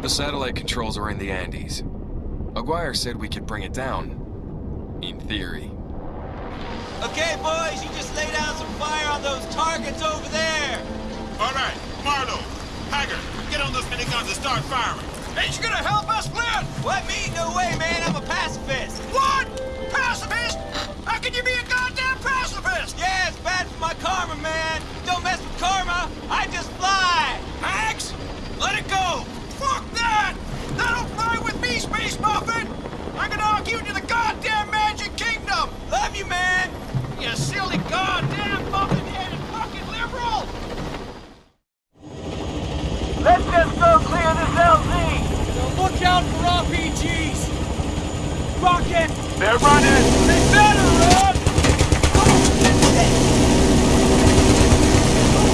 The satellite controls are in the Andes. Aguirre said we could bring it down. In theory. Okay, boys, you just lay down some fire on those targets over there. All right, Marlowe, Haggard, get on those miniguns and start firing. Ain't you gonna help us, Flynn? What, me? No way, man. I'm a pacifist. What? Pacifist? How can you be a goddamn pacifist? Yeah, it's bad for my karma, man. Don't mess with karma. I just fly. Max, let it go. Fuck that! That'll fly with me, Muffin! I'm gonna knock you to the goddamn Magic Kingdom! Love you, man. You silly goddamn muffin-headed fucking liberal! Let's just go clear this LZ! Now look out for RPGs! Rocket! They're running! They better run!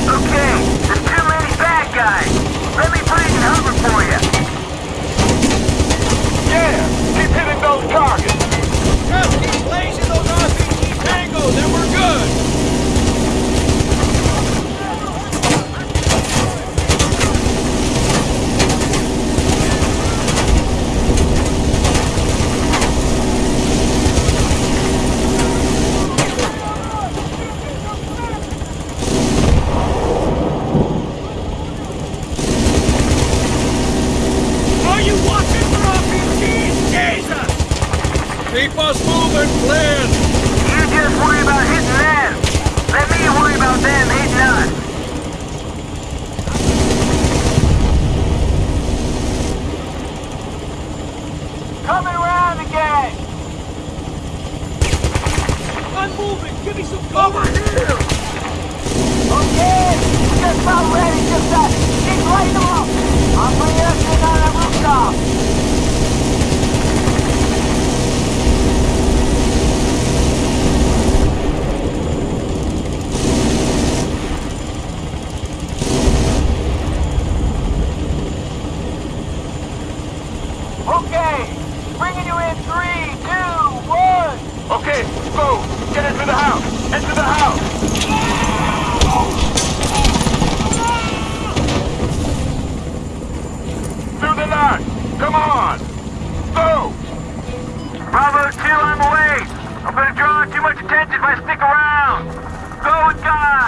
Okay, there's too many bad guys. Let me breathe and hover for you. Those targets. Just keep blazing those RPG tangos and we're good! Are you watching for RPGs? Jesus! Keep us moving, Flynn! You just worry about hitting them. Let me worry about them hitting us. Coming around again. I'm moving! Give me some cover! Okay, just about ready. Just that. Keep lighting them up. I'm bringing us in on that rooftop. Okay, bringing you in three, two, one. Okay, go. Get into the Into the house. Through the. Come on. Go. Bravo 2 on the way. I'm gonna draw too much attention if I stick around. Go with God.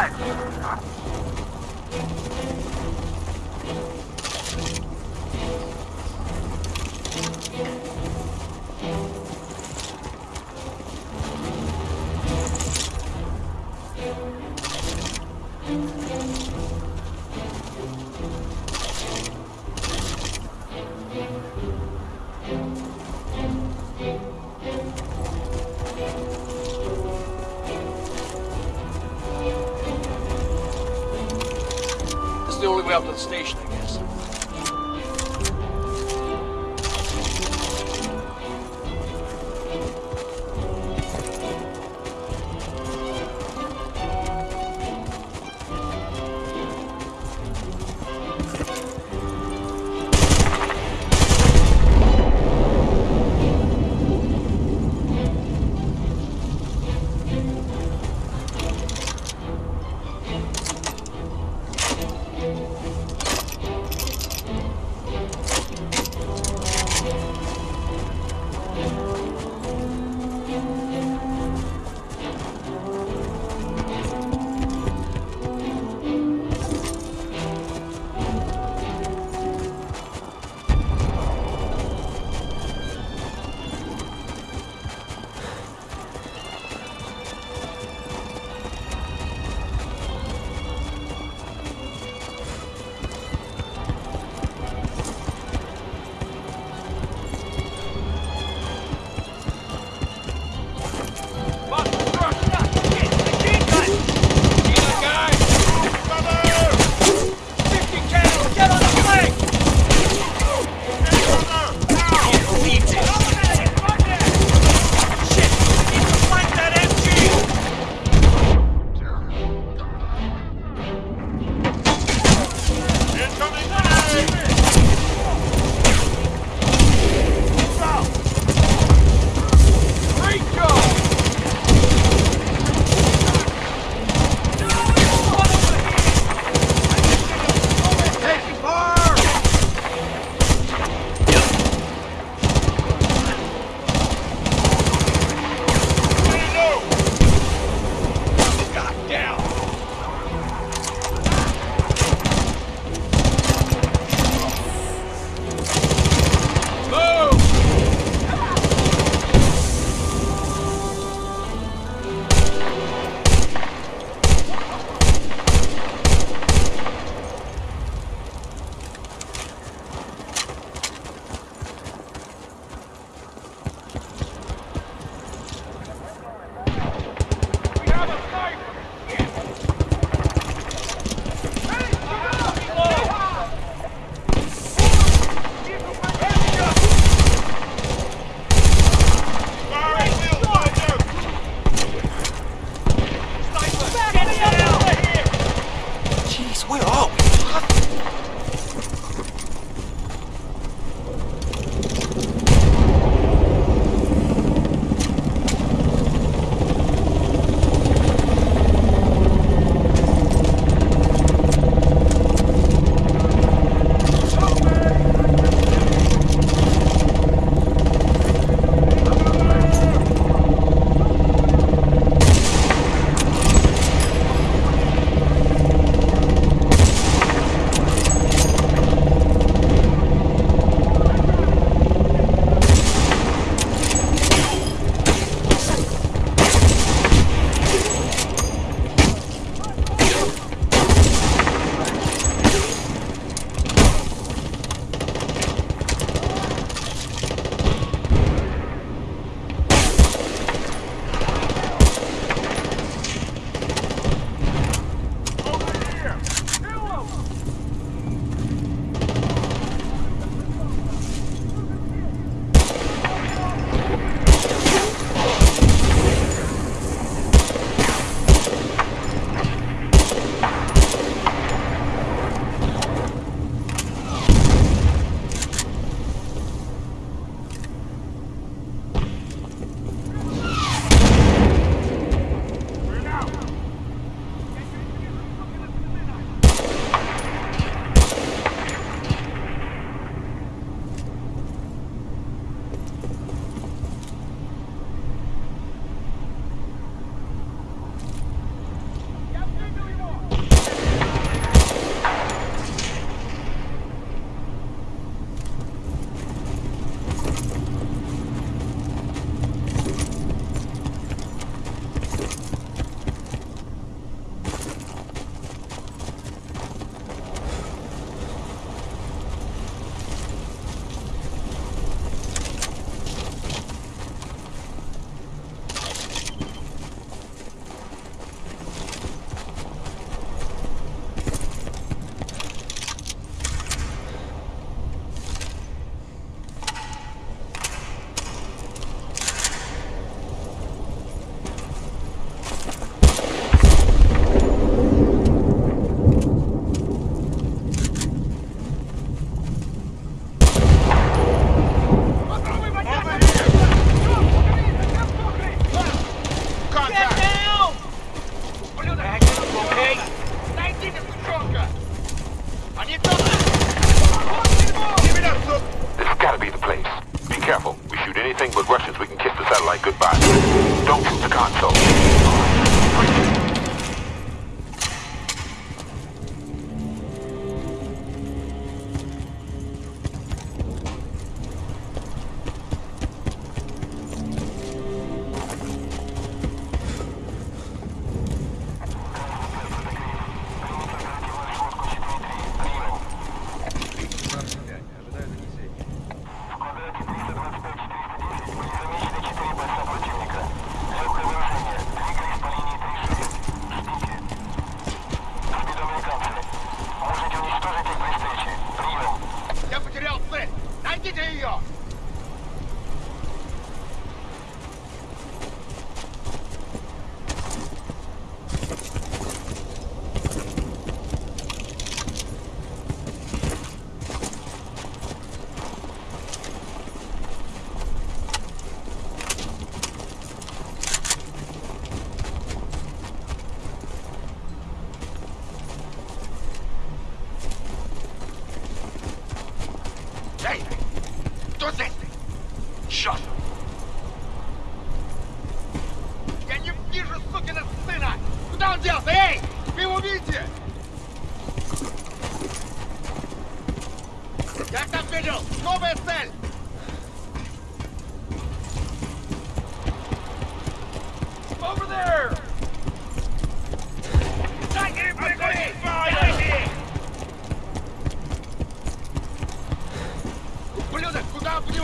Up to the station,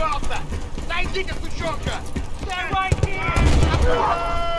Alpha. 19 to Fushorka. They're right here.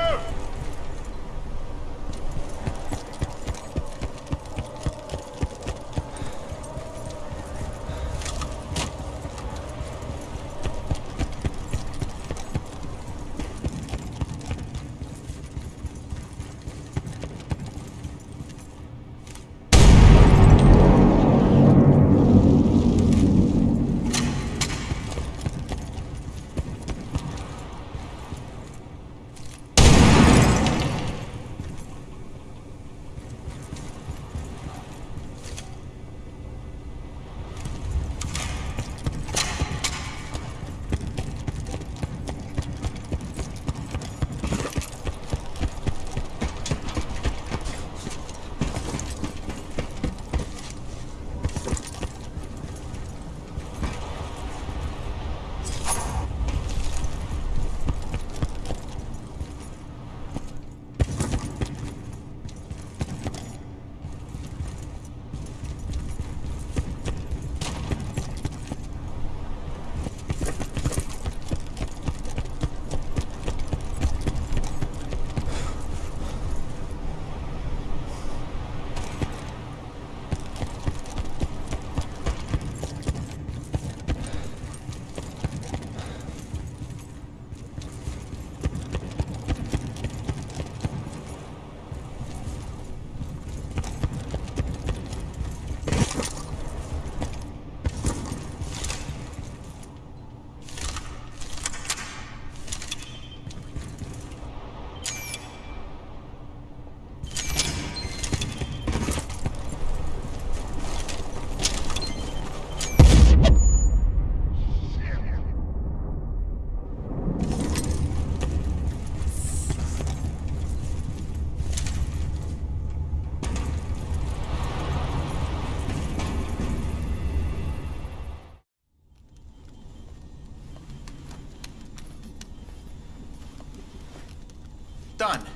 Done.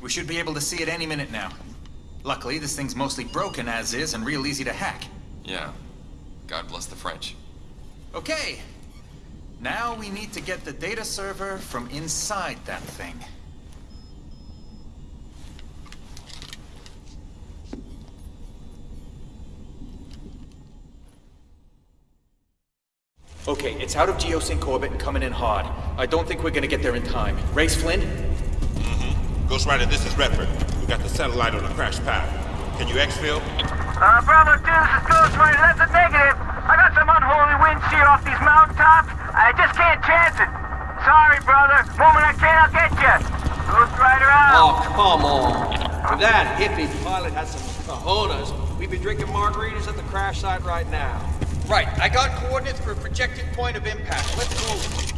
We should be able to see it any minute now. Luckily, this thing's mostly broken as is and real easy to hack. Yeah. God bless the French. Okay. Now we need to get the data server from inside that thing. Okay, it's out of geosync orbit and coming in hard. I don't think we're gonna get there in time. Race Flynn? Ghost Rider, this is Redford. We got the satellite on a crash path. Can you exfil? Uh, Bravo 2, this is Ghost Rider. That's a negative. I got some unholy wind shear off these mountaintops. I just can't chance it. Sorry, brother. Moment I can, I'll get you. Ghost Rider out. Oh, come on. If that hippie pilot had some cojones, we'd be drinking margaritas at the crash site right now. Right, I got coordinates for a projected point of impact. Let's move.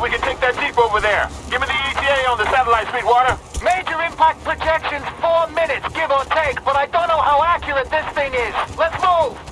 we can take that jeep over there. Give me the ETA on the satellite, Sweetwater. Major impact projections, four minutes, give or take, but I don't know how accurate this thing is. Let's move!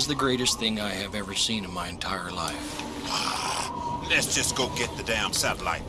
is the greatest thing I have ever seen in my entire life. Let's just go get the damn satellite.